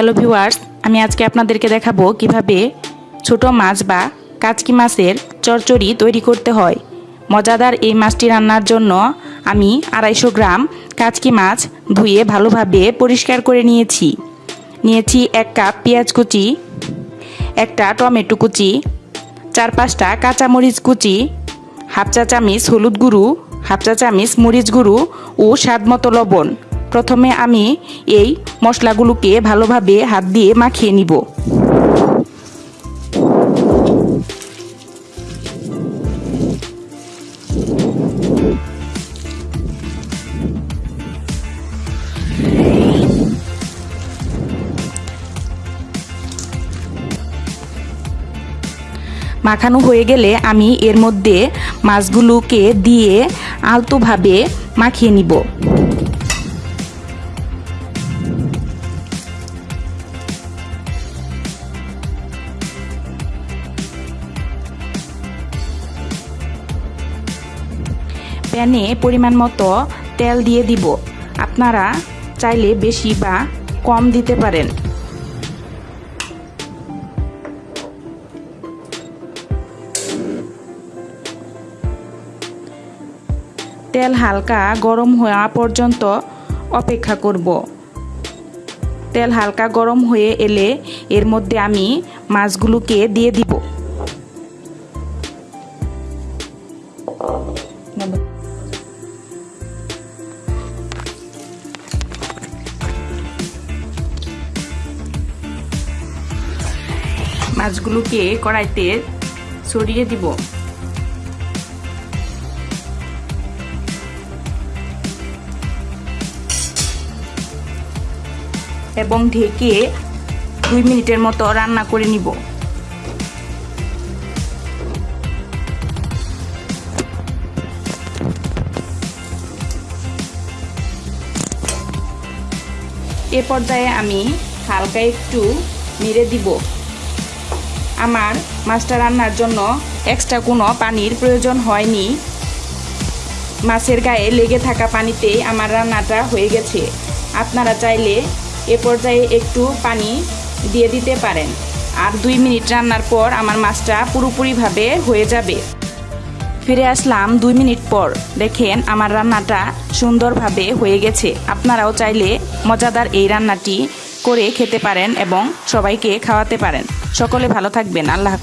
Hello viewers আমি আজকে আপনাদেরকে দেখাবো কীভাবে ছোট মাছ বা কাচকি মাছের চচ্চড়ি তৈরি করতে হয়। মজাদার এই মাছটি রান্নার জন্য আমি আড়াইশো গ্রাম কাচকি মাছ ধুয়ে ভালোভাবে পরিষ্কার করে নিয়েছি। নিয়েছি এক কাপ পেঁয়াজ কুচি, একটা টমেটো কুচি, চার পাঁচটা কাঁচামরিচ কুচি, হাফ চা চামিচ হলুদ গুঁড়ো, হাফ চা চামিচ মরিচ গুঁড়ো ও স্বাদ মতো লবণ। প্রথমে আমি এই মশলাগুলোকে ভালোভাবে হাত দিয়ে মাখিয়ে নিব। মাখানো হয়ে গেলে আমি এর মধ্যে মাছগুলোকে দিয়ে আলতোভাবে মাখিয়ে নিব। প্যানে পরিমাণ মতো তেল দিয়ে দিব। আপনারা চাইলে বেশি বা কম দিতে পারেন। তেল হালকা গরম হওয়া পর্যন্ত অপেক্ষা করব। তেল হালকা গরম হয়ে এলে এর মধ্যে আমি মাছগুলোকে দিয়ে দিব। মাছগুলোকে কড়াইতে ছড়িয়ে দিব। এবং ঢেকে দুই মিনিটের মতো রান্না করে নিব। এ পর্যায়ে আমি হালকা একটু মেরে দিব। আমার মাছটা রান্নার জন্য এক্সট্রা কোনো পানির প্রয়োজন হয়নি। মাছের গায়ে লেগে থাকা পানিতেই আমার রান্নাটা হয়ে গেছে। আপনারা চাইলে এ পর্যায়ে একটু পানি দিয়ে দিতে পারেন। আর দুই মিনিট রান্নার পর আমার মাছটা পুরোপুরিভাবে হয়ে যাবে। ফিরে আসলাম দুই মিনিট পর। দেখেন আমার রান্নাটা সুন্দরভাবে হয়ে গেছে। আপনারাও চাইলে মজাদার এই রান্নাটি করে খেতে পারেন এবং সবাইকে খাওয়াতে পারেন। সকলে ভালো থাকবেন। আল্লাহ।